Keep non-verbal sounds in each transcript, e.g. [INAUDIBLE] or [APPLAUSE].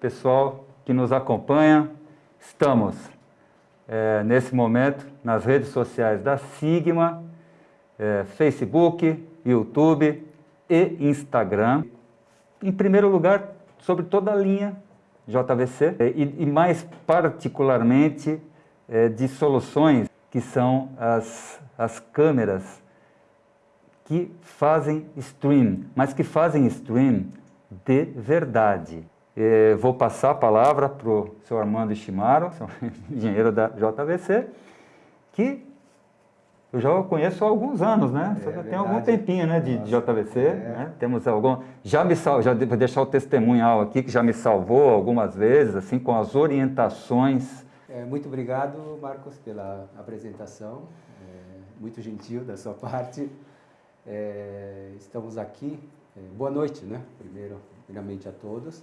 pessoal que nos acompanha. Estamos, é, nesse momento, nas redes sociais da Sigma, é, Facebook, YouTube e Instagram. Em primeiro lugar, sobre toda a linha JVC é, e, e mais particularmente é, de soluções que são as, as câmeras que fazem stream, mas que fazem stream de verdade. É, vou passar a palavra para o senhor Armando Ishimaro, [LAUGHS] engenheiro da JVC, que eu já conheço há alguns anos, né? É, já tem algum tempinho né, de, de JVC. É. Né? Temos algum. Já me sal... já vou deixar o testemunhal aqui, que já me salvou algumas vezes, assim, com as orientações. É, muito obrigado, Marcos, pela apresentação. É, muito gentil da sua [LAUGHS] parte. É, estamos aqui. É, boa noite, né? Primeiro, primeiramente a todos.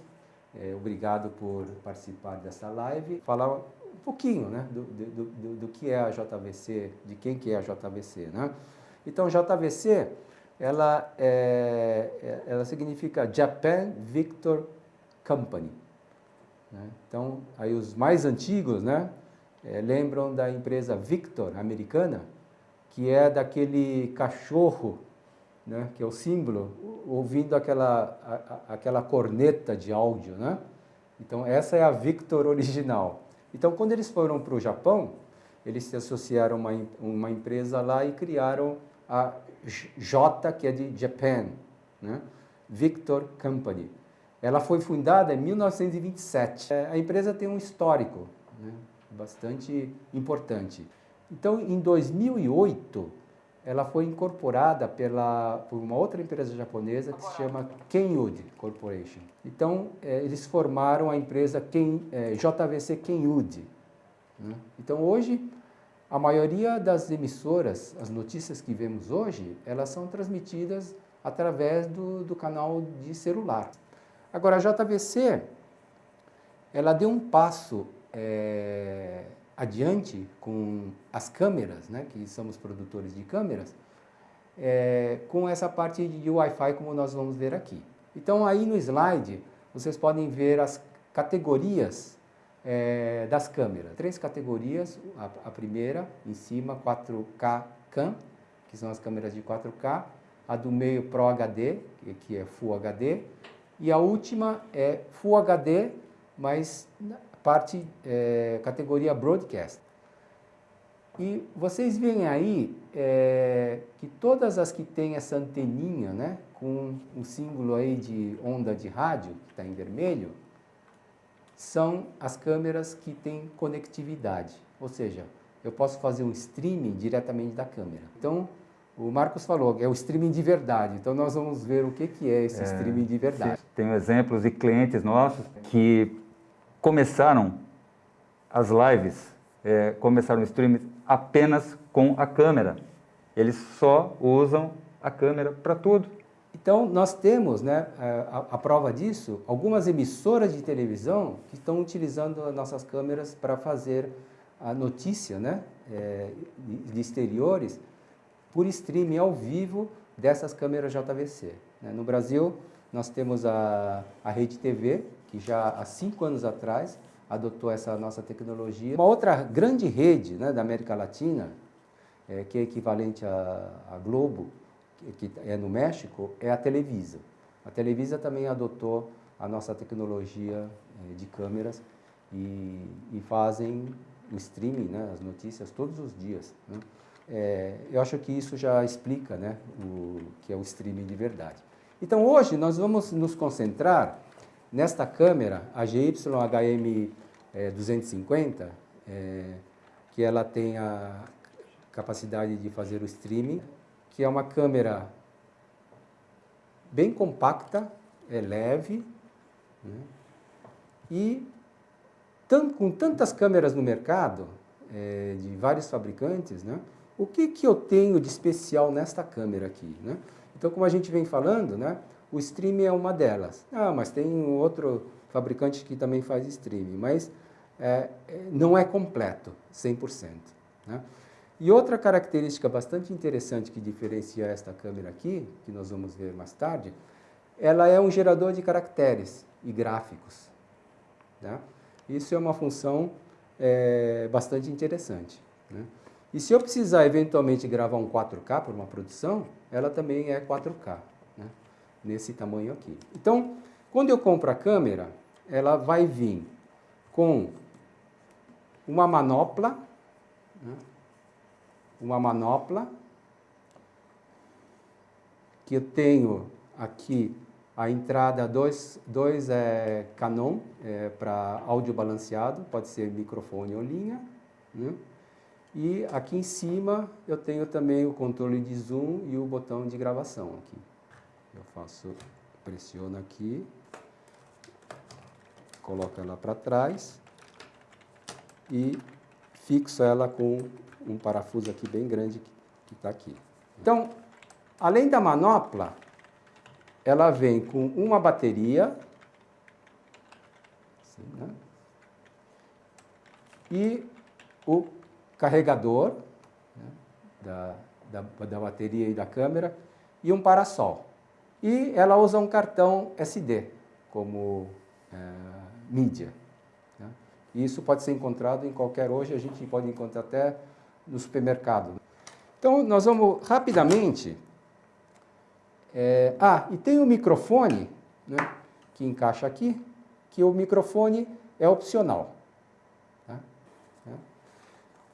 Obrigado por participar dessa live. Falar pouquinho né, do, do, do, do, que é a JVC, de quem que é a JVC. Né? Então, JVC, ela, é, é, ela significa Japan Victor Company. Né? Então, aí os mais antigos né, é, lembram da empresa Victor, americana, que é daquele cachorro, né, que é o símbolo, ouvindo aquela, a, aquela corneta de áudio. Né? Então, essa é a Victor original. Então, quando eles foram para o Japão, eles se associaram a uma, uma empresa lá e criaram a J, que é de Japan, né? Victor Company. Ela foi fundada em 1927. É, a empresa tem um histórico né? bastante importante. Então, em 2008, ela foi incorporada pela, por uma outra empresa japonesa que se chama Kenyud Corporation. Então, é, eles formaram a empresa Ken, é, JVC Kenyud. Né? Então, hoje, a maioria das emissoras, as notícias que vemos hoje, elas são transmitidas através do, do canal de celular. Agora, a JVC, ela deu um passo é, adiante com as câmeras, né, que somos produtores de câmeras, é, com essa parte de Wi-Fi como nós vamos ver aqui. Então aí no slide vocês podem ver as categorias é, das câmeras. Três categorias, a, a, primeira em cima 4K CAM, que são as câmeras de 4K, a do meio Pro HD, que é Full HD, e a última é Full HD, mas parte é, categoria Broadcast. E vocês veem aí é, que todas as que têm essa anteninha, né, com um símbolo aí de onda de rádio, que está em vermelho, são as câmeras que têm conectividade. Ou seja, eu posso fazer um streaming diretamente da câmera. Então, o Marcos falou que é o streaming de verdade. Então, nós vamos ver o que, que é esse é, streaming de verdade. Tenho exemplos de clientes nossos que começaram as lives, é, começaram o streaming apenas com a câmera. Eles só usam a câmera para tudo. Então, nós temos, né, a, a, prova disso, algumas emissoras de televisão que estão utilizando as nossas câmeras para fazer a notícia né, é, de exteriores por streaming ao vivo dessas câmeras JVC. Né. No Brasil, nós temos a, a Rede TV, que já há cinco anos atrás adotou essa nossa tecnologia. Uma outra grande rede né, da América Latina, é, que é equivalente à, Globo, que, que é no México, é a Televisa. A Televisa também adotou a nossa tecnologia é, de câmeras e, e, fazem o streaming, né, as notícias todos os dias. Né? É, eu acho que isso já explica né, o que é o streaming de verdade. Então hoje nós vamos nos concentrar Nesta câmera, a GYHM é, 250, é, que ela tem a capacidade de fazer o streaming, que é uma câmera bem compacta, é leve, né? e com tantas câmeras no mercado, é, de vários fabricantes, né? o que, que eu tenho de especial nesta câmera aqui? Né? Então, como a gente vem falando, né? O streaming é uma delas. Ah, mas tem outro fabricante que também faz streaming, mas é, é não é completo, 100%. Né? E outra característica bastante interessante que diferencia esta câmera aqui, que nós vamos ver mais tarde, ela é um gerador de caracteres e gráficos. Né? Isso é uma função é, bastante interessante. Né? E se eu precisar eventualmente gravar um 4K para uma produção, ela também é 4K, né? Nesse tamanho aqui. Então, quando eu compro a câmera, ela vai vir com uma manopla, né? uma manopla, que eu tenho aqui a entrada 2 dois, é, Canon é, para áudio balanceado, pode ser microfone ou linha. Né? E aqui em cima eu tenho também o controle de zoom e o botão de gravação aqui. Eu faço, pressiono aqui, coloco ela para trás e fixo ela com um parafuso aqui bem grande que está aqui. Então, além da manopla, ela vem com uma bateria assim, né? e o carregador né? da, da, da, bateria e da câmera e um parasol. E ela usa um cartão SD como é, mídia. Né? Isso pode ser encontrado em qualquer hoje, a gente pode encontrar até no supermercado. Então, nós vamos rapidamente é, ah, e tem o microfone, né, que encaixa aqui, que o microfone é opcional. Tá? É.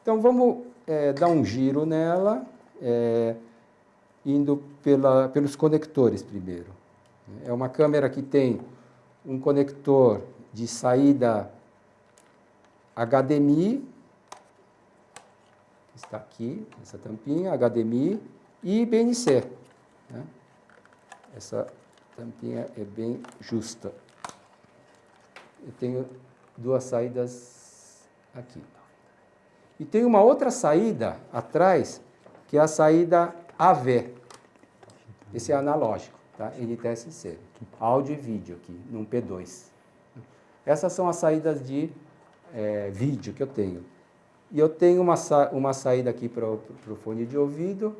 Então vamos é, dar um giro nela, é, indo pela, pelos conectores primeiro. É uma câmera que tem um conector de saída HDMI, está aqui, essa tampinha, HDMI, e BNC. Né? Essa tampinha é bem justa. Eu tenho duas saídas aqui. E tem uma outra saída atrás, que é a saída AV. Esse é analógico, tá? NTSC. Áudio e vídeo aqui, num P2. Essas são as saídas de é, vídeo que eu tenho. E eu tenho uma, uma saída aqui para o fone de ouvido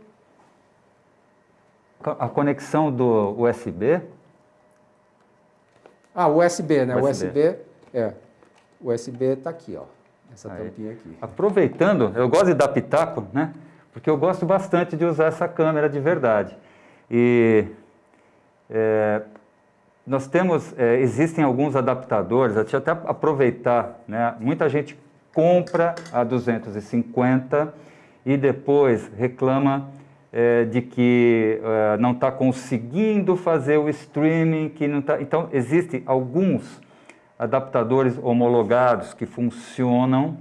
a conexão do USB? Ah, USB, né? USB, USB é. USB está aqui, ó. Essa Aí. tampinha aqui. Aproveitando, eu gosto de dar pitaco, né? Porque eu gosto bastante de usar essa câmera de verdade. E é, nós temos, é, existem alguns adaptadores, deixa eu até aproveitar, né? Muita gente compra a 250 e depois reclama é, de que é, não está conseguindo fazer o streaming, que não tá... Então, existem alguns adaptadores homologados que funcionam.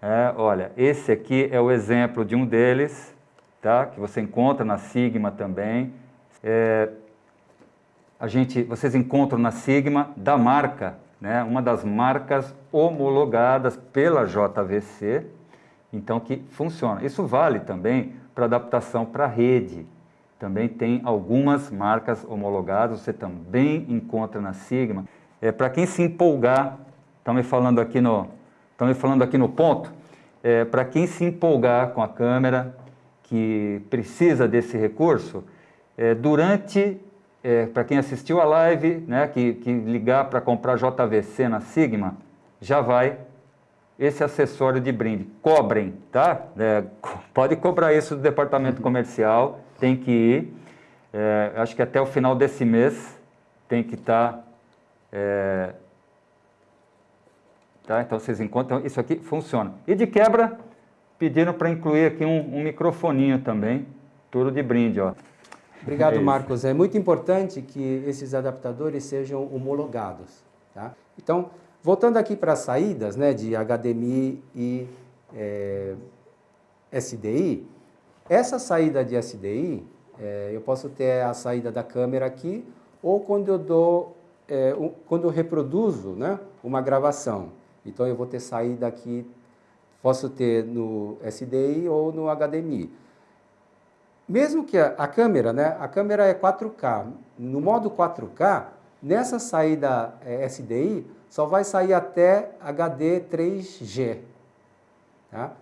É, olha, esse aqui é o exemplo de um deles, tá? que você encontra na Sigma também. É, a gente, vocês encontram na Sigma da marca, né? uma das marcas homologadas pela JVC, então que funciona. Isso vale também para adaptação para rede. Também tem algumas marcas homologadas, você também encontra na Sigma. É, para quem se empolgar, estão me falando aqui no, estão me falando aqui no ponto, é, para quem se empolgar com a câmera, que precisa desse recurso, é, durante, é, para quem assistiu a live, né, que, que ligar para comprar JVC na Sigma, já vai esse acessório de brinde. Cobrem, tá? É, pode cobrar isso do departamento comercial, tem que ir. É, acho que até o final desse mês tem que estar... Tá, é, tá? Então vocês encontram, isso aqui funciona. E de quebra, pediram para incluir aqui um, um, microfoninho também, tudo de brinde, ó. Obrigado, é Marcos. É muito importante que esses adaptadores sejam homologados, tá? Então, Voltando aqui para as saídas né, de HDMI e é, SDI, essa saída de SDI, é, eu posso ter a saída da câmera aqui, ou quando eu dou, é, um, quando eu reproduzo né, uma gravação. Então eu vou ter saída aqui, posso ter no SDI ou no HDMI. Mesmo que a, a câmera, né, a câmera é 4K, no modo 4K, nessa saída é, SDI, só vai sair até HD 3G. Tá?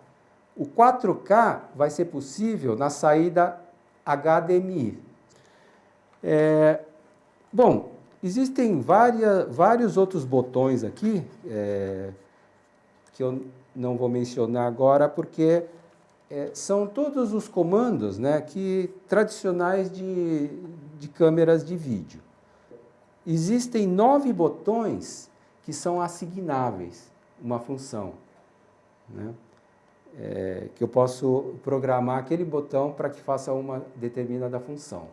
O 4K vai ser possível na saída HDMI. É, bom, Existem várias, vários outros botões aqui, é, que eu não vou mencionar agora, porque é, são todos os comandos né, que, tradicionais de, de câmeras de vídeo. Existem nove botões que são assignáveis, uma função. Né? É, que eu posso programar aquele botão para que faça uma determinada função.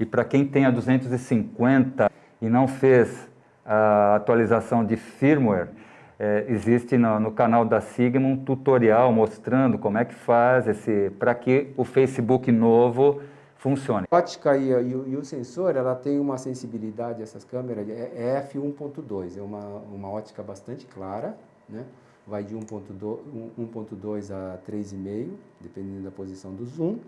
E para quem tem a 250 e não fez a atualização de firmware, é, existe no, no, canal da Sigma um tutorial mostrando como é que faz esse para que o Facebook novo funcione. A ótica e, e, e, o sensor, ela tem uma sensibilidade, essas câmeras, é, é f1.2, é uma, uma ótica bastante clara, né? vai de 1.2 a 3,5, dependendo da posição do zoom.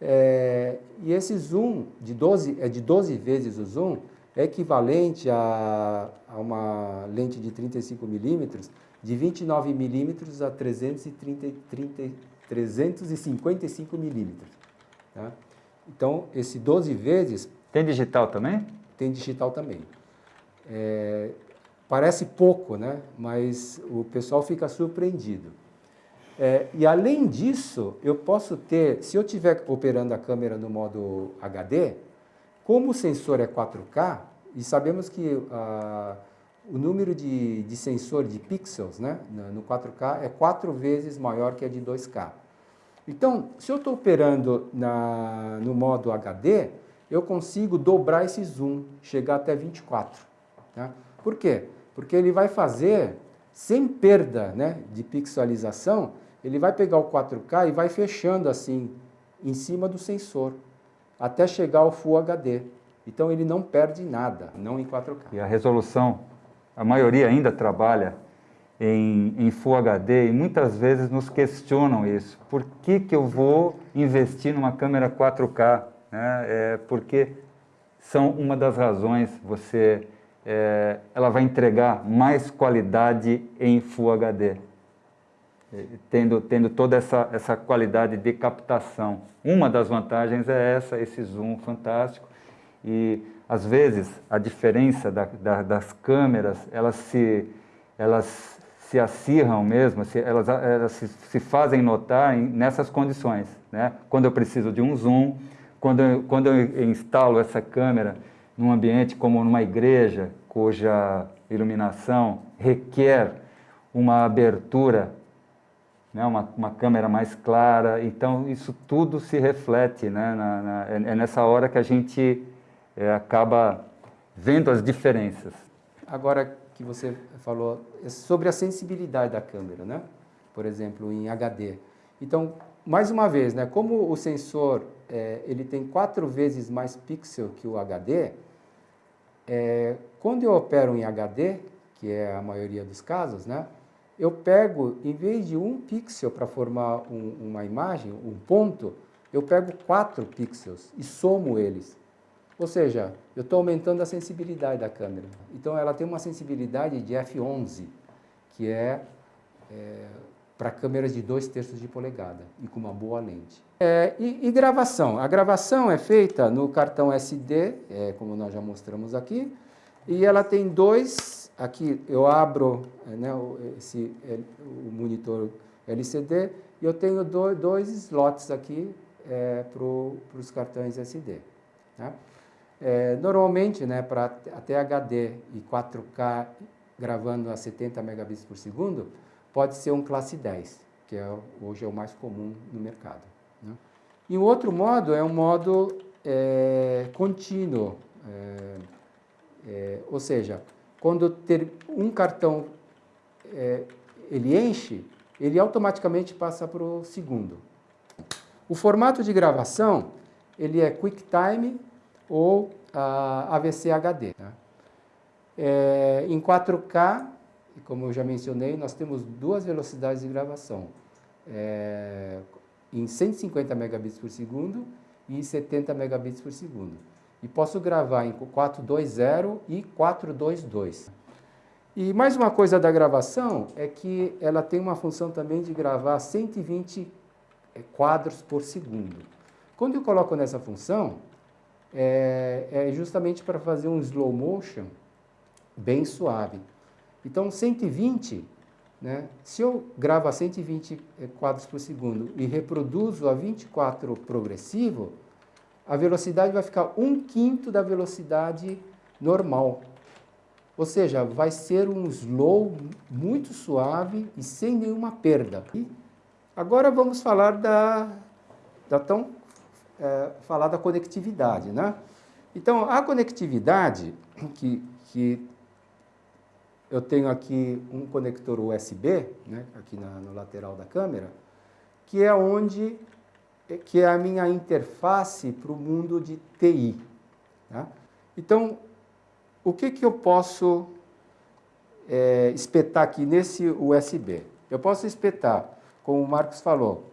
É, e esse zoom de 12, é de 12 vezes o zoom, é equivalente a, a uma lente de 35 milímetros de 29 milímetros a 330, 30, 355 milímetros. Tá? Então, esse 12 vezes... Tem digital também? Tem digital também. É, parece pouco, né? mas o pessoal fica surpreendido. É, e além disso, eu posso ter, se eu estiver operando a câmera no modo HD, como o sensor é 4K, e sabemos que uh, o número de, de sensor de pixels né, no 4K é quatro vezes maior que a de 2K. Então, se eu estou operando na, no modo HD, eu consigo dobrar esse zoom, chegar até 24. Tá? Por quê? Porque ele vai fazer, sem perda né, de pixelização, ele vai pegar o 4K e vai fechando assim, em cima do sensor, até chegar ao Full HD. Então ele não perde nada, não em 4K. E a resolução, a maioria ainda trabalha em, em Full HD e muitas vezes nos questionam isso. Por que, que eu vou investir numa câmera 4K? Né? É porque são uma das razões, você, é, ela vai entregar mais qualidade em Full HD. Tendo, tendo toda essa, essa qualidade de captação. Uma das vantagens é essa, esse zoom fantástico e às vezes a diferença da, da, das câmeras, elas se, elas se acirram mesmo, se, elas, elas se, se, fazem notar nessas condições. Né? Quando eu preciso de um zoom, quando eu, quando eu instalo essa câmera num ambiente como numa igreja, cuja iluminação requer uma abertura, né, uma, uma câmera mais clara, então isso tudo se reflete, né, na, na, é, é nessa hora que a gente é, acaba vendo as diferenças. Agora que você falou é sobre a sensibilidade da câmera, né? por exemplo, em HD. Então, mais uma vez, né, como o sensor é, ele tem quatro vezes mais pixel que o HD, é, quando eu opero em HD, que é a maioria dos casos, né, eu pego, em vez de um pixel para formar um, uma imagem, um ponto, eu pego quatro pixels e somo eles. Ou seja, eu estou aumentando a sensibilidade da câmera. Então ela tem uma sensibilidade de f11, que é, é para câmeras de 2 terços de polegada e com uma boa lente. É, e, e, gravação? A gravação é feita no cartão SD, é, como nós já mostramos aqui, e ela tem dois, aqui eu abro é, né, esse, é, o monitor LCD e eu tenho dois, slots aqui é, para os cartões SD. Tá? É, normalmente, né, para até HD e 4K gravando a 70 megabits por segundo, pode ser um classe 10, que é, hoje é o mais comum no mercado. Né? E o outro modo é um modo é, contínuo, é, é ou seja, quando ter um cartão é, ele enche, ele automaticamente passa para o segundo. O formato de gravação ele é QuickTime ou a AVC HD. Né? É, em 4K, como eu já mencionei, nós temos duas velocidades de gravação, é, em 150 megabits por segundo e em 70 megabits por segundo. E posso gravar em 420 e 422. E mais uma coisa da gravação é que ela tem uma função também de gravar 120 é, quadros por segundo. Quando eu coloco nessa função, é, é justamente para fazer um slow motion bem suave. Então, 120, né, se eu gravo a 120 eh, quadros por segundo e reproduzo a 24 progressivo, a velocidade vai ficar um quinto da velocidade normal. Ou seja, vai ser um slow muito suave e sem nenhuma perda. E agora vamos falar da, da tão é, falar da conectividade, né? Então, a conectividade que, que eu tenho aqui um conector USB, né, aqui na, no lateral da câmera, que é onde que é a minha interface para o mundo de TI. Tá? Então, o que, que eu posso é, espetar aqui nesse USB? Eu posso espetar, como o Marcos falou,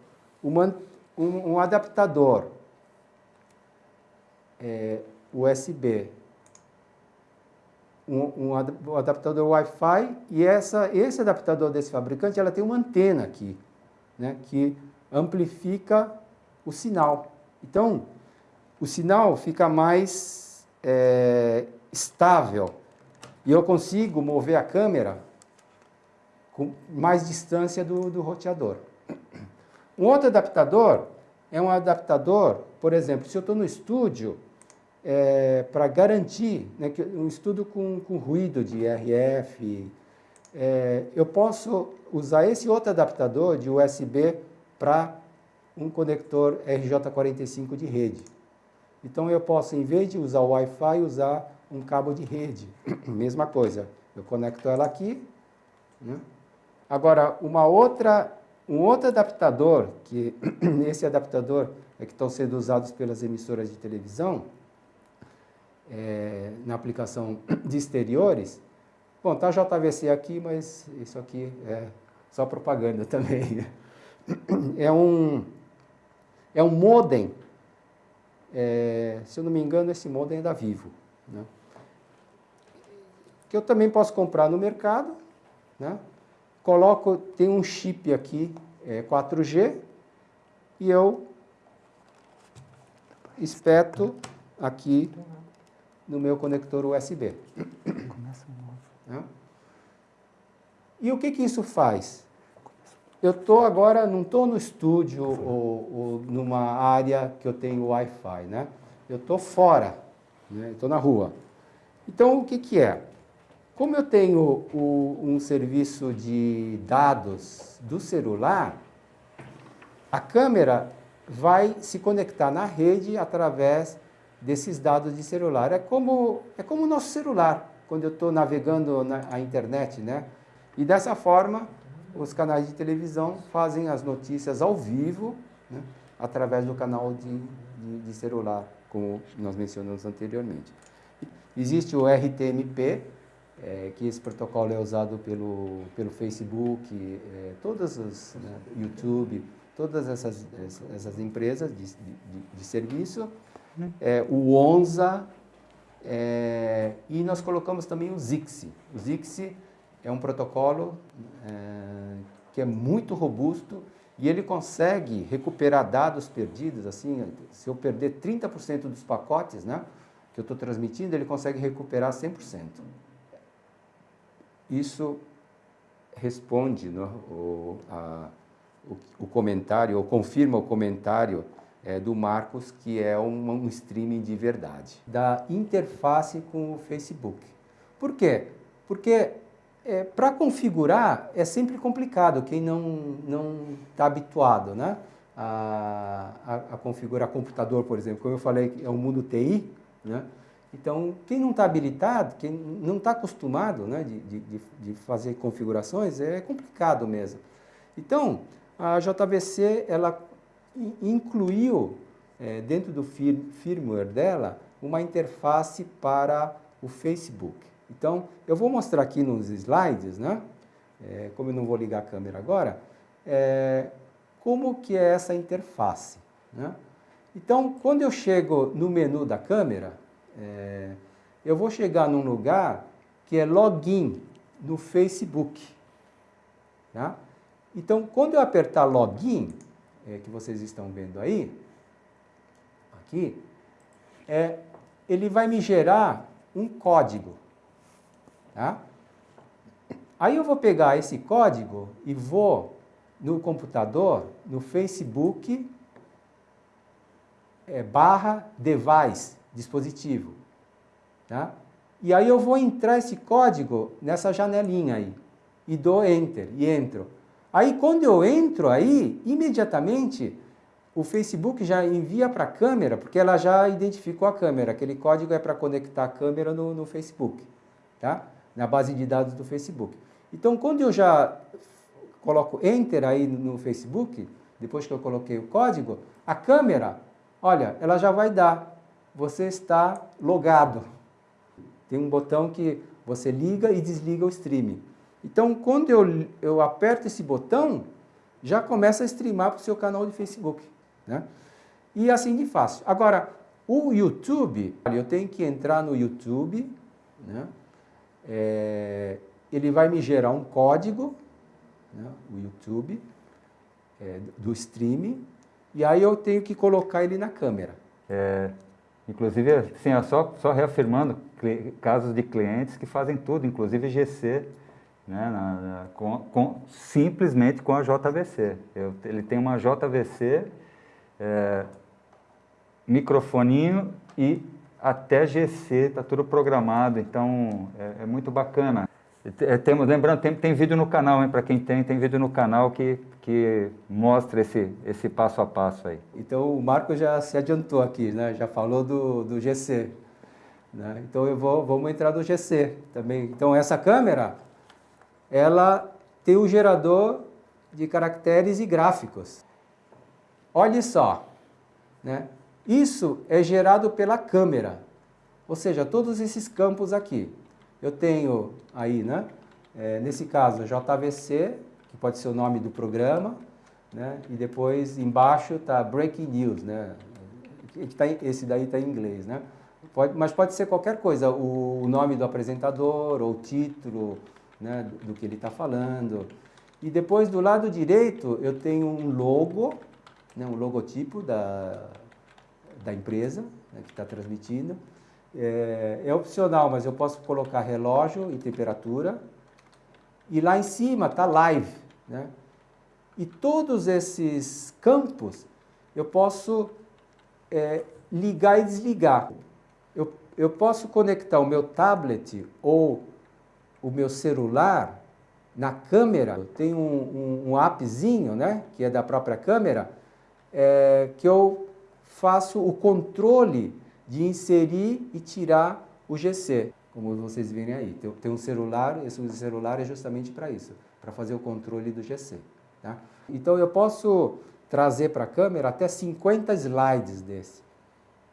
uma, um, um, adaptador é, USB, um, um adaptador Wi-Fi e essa, esse adaptador desse fabricante ela tem uma antena aqui, né, que amplifica o sinal. Então, o sinal fica mais é, estável e eu consigo mover a câmera com mais distância do, do roteador. Um outro adaptador é um adaptador, por exemplo, se eu estou no estúdio, é, para garantir né, que um estudo com, com ruído de RF, é, eu posso usar esse outro adaptador de USB para um conector RJ45 de rede. Então eu posso, em vez de usar o Wi-Fi, usar um cabo de rede. [COUGHS] Mesma coisa, eu conecto ela aqui. Né? Agora, uma outra, um outro adaptador, que [COUGHS] esse adaptador é que estão sendo usados pelas emissoras de televisão, é, na aplicação de exteriores. Bom, tá JVC aqui, mas isso aqui é só propaganda também. [LAUGHS] É um, é um modem, é, se eu não me engano, esse modem é da Vivo. Né? Que eu também posso comprar no mercado. Né? Coloco, tem um chip aqui, é, 4G, e eu espeto aqui no meu conector USB. Né? E o que, que isso faz? Eu estou agora, não estou no estúdio ou, ou, numa área que eu tenho Wi-Fi, né? Eu estou fora, né? estou na rua. Então, o que, que é? Como eu tenho o, um serviço de dados do celular, a câmera vai se conectar na rede através desses dados de celular. É como, é como o nosso celular, quando eu estou navegando na internet, né? E dessa forma, os canais de televisão fazem as notícias ao vivo, né? através do canal de, de, de, celular, como nós mencionamos anteriormente. Existe o RTMP, é, que esse protocolo é usado pelo, pelo Facebook, é, todas as, né, YouTube, todas essas, essas empresas de, de, de serviço, é, o ONZA, é, e nós colocamos também o ZIXI. O ZIXI é um protocolo é, que é muito robusto e ele consegue recuperar dados perdidos, assim, se eu perder 30% dos pacotes né, que eu estou transmitindo, ele consegue recuperar 100%. Isso responde no, o, a, o, o comentário, ou confirma o comentário é, do Marcos, que é um, um streaming de verdade. Da interface com o Facebook. Por quê? Porque é, para configurar é sempre complicado, quem não está habituado né? A, a, a, configurar computador, por exemplo. Como eu falei, é um mundo TI, né? Então, quem não está habilitado, quem não está acostumado né, de, de, de, fazer configurações, é complicado mesmo. Então, a JVC, ela incluiu é, dentro do fir firmware dela uma interface para o Facebook. Então, eu vou mostrar aqui nos slides, né? É, como eu não vou ligar a câmera agora, é, como que é essa interface. Né? Então, quando eu chego no menu da câmera, é, eu vou chegar num lugar que é login no Facebook. Tá? Então, quando eu apertar login, é, que vocês estão vendo aí, aqui, é, ele vai me gerar um código. Tá? Aí eu vou pegar esse código e vou no computador, no Facebook, é, barra device, dispositivo. Tá? E aí eu vou entrar esse código nessa janelinha aí. E dou Enter, e entro. Aí quando eu entro aí, imediatamente o Facebook já envia para a câmera, porque ela já identificou a câmera. Aquele código é para conectar a câmera no, no Facebook, tá? na base de dados do Facebook. Então, quando eu já coloco Enter aí no Facebook, depois que eu coloquei o código, a câmera, olha, ela já vai dar. Você está logado. Tem um botão que você liga e desliga o streaming. Então, quando eu, eu aperto esse botão, já começa a streamar para o seu canal de Facebook. Né? E assim de fácil. Agora, o YouTube, eu tenho que entrar no YouTube, né? É, ele vai me gerar um código, né? o YouTube, é, do streaming, e aí eu tenho que colocar ele na câmera. É, inclusive, assim, só, só reafirmando, casos de clientes que fazem tudo, inclusive GC, né, na, na, com, com, simplesmente com a JVC. Eu, ele tem uma JVC, é, microfoninho e até GC, está tudo programado, então é, é muito bacana. É, temos, lembrando, tem, tem vídeo no canal, para quem tem, tem vídeo no canal que, que mostra esse, esse passo a passo aí. Então o Marco já se adiantou aqui, né? já falou do, do GC. Né? Então eu vou, vamos entrar no GC também. Então essa câmera, ela tem um gerador de caracteres e gráficos. Olhe só, né? isso é gerado pela câmera, ou seja, todos esses campos aqui. Eu tenho aí, né, é, nesse caso, JVC, que pode ser o nome do programa, né, e depois embaixo está Breaking News, né, tá, esse daí está em inglês, né, pode, mas pode ser qualquer coisa, o, nome do apresentador ou título né, do, que ele está falando. E depois do lado direito eu tenho um logo, né, um logotipo da, da empresa né, que está transmitindo. É, é, opcional, mas eu posso colocar relógio e temperatura. E lá em cima está live. Né? E todos esses campos eu posso é, ligar e desligar. Eu, eu posso conectar o meu tablet ou o meu celular na câmera. Tem um, um, um appzinho, né, que é da própria câmera, é, que eu faço o controle de inserir e tirar o GC, como vocês verem aí. Tem um celular, esse celular é justamente para isso, para fazer o controle do GC. Tá? Então eu posso trazer para a câmera até 50 slides desse.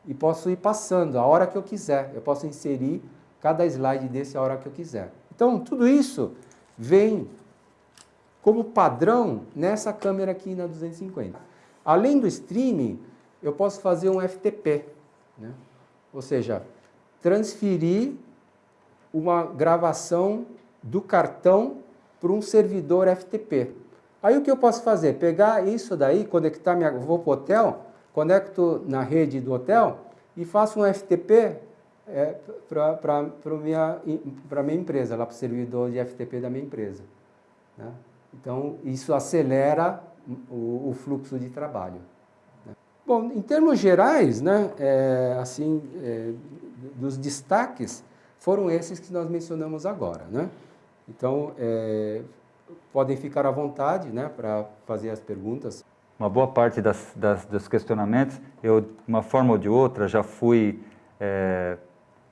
E posso ir passando a hora que eu quiser. Eu posso inserir cada slide desse a hora que eu quiser. Então tudo isso vem como padrão nessa câmera aqui na 250. Além do streaming, eu posso fazer um FTP. Né? Ou seja, transferir uma gravação do cartão para um servidor FTP. Aí o que eu posso fazer? Pegar isso daí, conectar minha. Vou para o hotel, conecto na rede do hotel e faço um FTP é, para a minha, empresa, lá para o servidor de FTP da minha empresa. Né? Então, isso acelera o, o fluxo de trabalho. Bom, em termos gerais, né, é, assim, é, dos destaques, foram esses que nós mencionamos agora. Né? Então, é, podem ficar à vontade né, para fazer as perguntas. Uma boa parte das, das, dos questionamentos, eu, de uma forma ou de outra, já fui, é,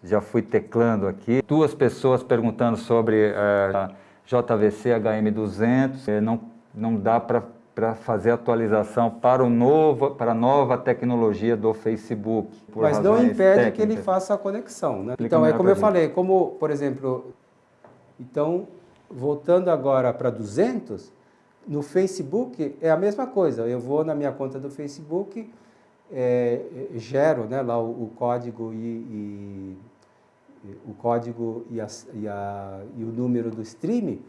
já fui teclando aqui. Duas pessoas perguntando sobre é, a JVC HM200, é, não, não dá para fazer atualização para, o novo, para a nova tecnologia do Facebook. Mas não impede técnicas. que ele faça a conexão. Né? Então, é como eu falei, como, por exemplo, então, voltando agora para 200, no Facebook é a mesma coisa. Eu vou na minha conta do Facebook, é, gero né, lá o, o código e, e, o código e, a, e, a, e o número do stream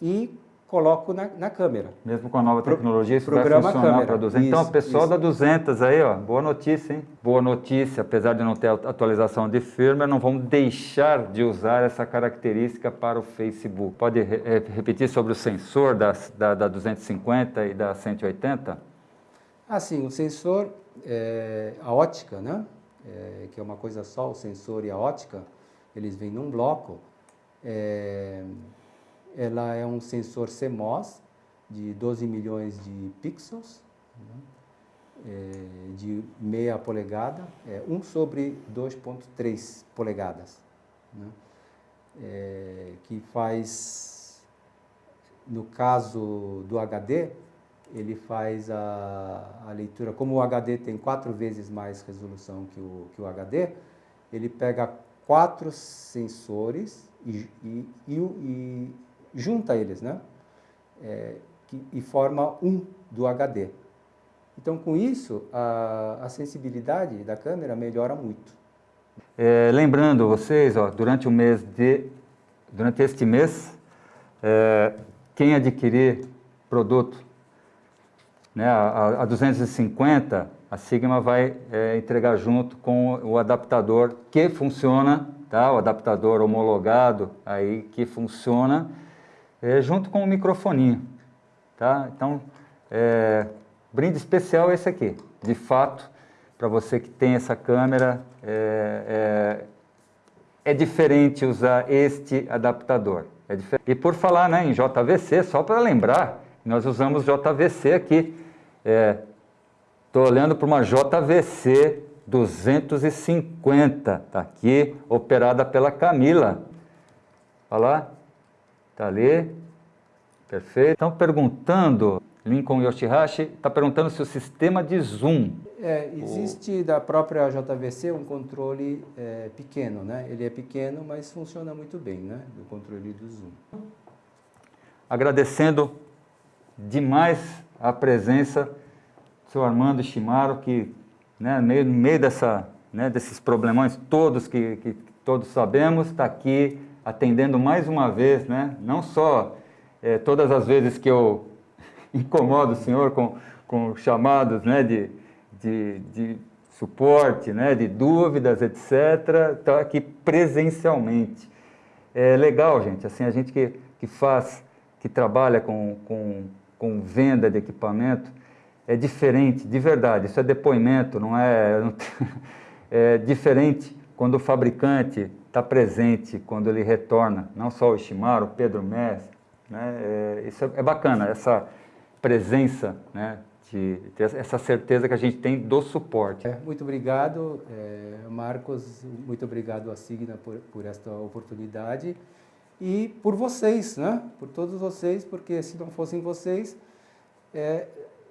e coloco na, na câmera. Mesmo com a nova tecnologia, isso vai programa a funcionar para 200. Então, o pessoal isso. da 200 aí, ó, boa notícia, hein? Boa notícia, apesar de não ter atualização de firmware, não vamos deixar de usar essa característica para o Facebook. Pode re- repetir sobre o sensor das, da, da 250 e da 180? Assim, o sensor, é, a ótica, né? É, que é uma coisa só, o sensor e a ótica, eles vêm num bloco. É, ela é um sensor CMOS de 12 milhões de pixels? É, de meia polegada, é 1 sobre 2.3 polegadas, né? É, que faz, no caso do HD, ele faz a, a leitura, como o HD tem quatro vezes mais resolução que o, que o HD, ele pega quatro sensores e, e, e, e junta eles, né? É, que- e forma um do HD. Então, com isso, a, a sensibilidade da câmera melhora muito. É, lembrando vocês, ó, durante o mês de, durante este mês, é, quem adquirir produto, né, a, a 250, a Sigma vai é, entregar junto com o adaptador que funciona, tá? O adaptador homologado aí que funciona, é, junto com o microfoninho, tá? Então, é, brinde especial é esse aqui, de fato, para você que tem essa câmera, é, é, é diferente usar este adaptador. É e por falar né, em JVC, só para lembrar, nós usamos JVC aqui. Estou olhando para uma JVC 250, está aqui, operada pela Camila. Olha lá, está ali, perfeito. Estão perguntando, Lincoln Yoshihashi está perguntando se o sistema de zoom É, existe da própria JVC um controle é, pequeno, né? Ele é pequeno, mas funciona muito bem, né? Do controle do zoom. agradecendo demais a presença do senhor Armando Shimaro, que né, no meio, no meio dessa, né, desses problemões todos que, que todos sabemos, está aqui atendendo mais uma vez, né, não só eh, todas as vezes que eu [LAUGHS] incomodo o senhor com, com chamados né, de, de, de suporte, né, de dúvidas, etc., está aqui presencialmente. É legal, gente, assim, a gente que, que faz, que trabalha com, com, com venda de equipamento, é diferente, de verdade, isso é depoimento, não é... [LAUGHS] é diferente quando o fabricante está presente, quando ele retorna, não só o Shimaro, o Pedro Messi, né? É, isso é, bacana, essa presença, né? De, ter essa certeza que a gente tem do suporte. É, muito obrigado, é, Marcos, muito obrigado à Signa por, por esta oportunidade e por vocês, né? Por todos vocês, porque se não fossem vocês, é,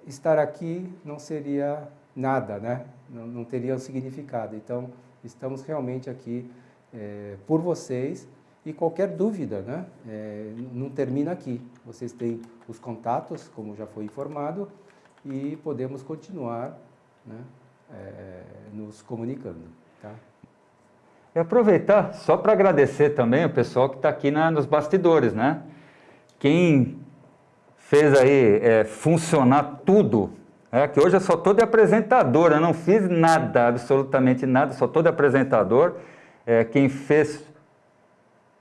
estar aqui não seria nada, né? Não, não teria um significado. Então, estamos realmente aqui é, por vocês e qualquer dúvida, né? É, não termina aqui. Vocês têm os contatos, como já foi informado, e podemos continuar né, é, nos comunicando. Tá? E aproveitar só para agradecer também o pessoal que está aqui na, nos bastidores, né? Quem fez aí é, funcionar tudo, é, que hoje eu só estou de apresentador, eu não fiz nada, absolutamente nada, só estou de apresentador. É, quem fez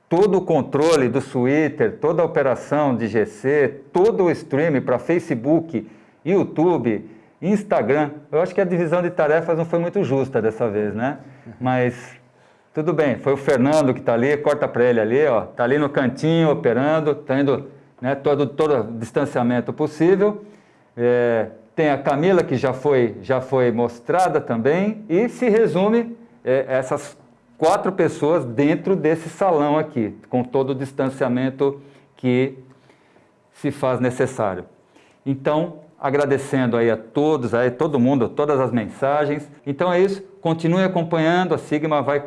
todo o controle do Twitter, toda a operação de GC, todo o stream para Facebook, YouTube, Instagram. Eu acho que a divisão de tarefas não foi muito justa dessa vez, né? Mas tudo bem, foi o Fernando que está ali, corta para ele ali, ó, está ali no cantinho operando, está indo né, todo, todo o distanciamento possível. É, tem a Camila que já foi, já foi mostrada também e se resume é, essas quatro pessoas dentro desse salão aqui, com todo o distanciamento que se faz necessário. Então, agradecendo aí a todos, aí todo mundo, todas as mensagens. Então é isso, continue acompanhando, a Sigma vai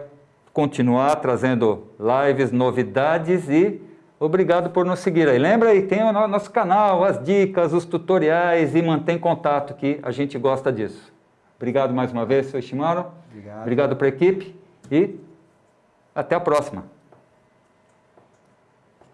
continuar trazendo lives, novidades e obrigado por nos seguir aí. Lembra aí, tem o no- nosso canal, as dicas, os tutoriais e mantém contato que a gente gosta disso. Obrigado mais uma vez, seu Shimaro. Obrigado. Obrigado para a equipe e até a próxima.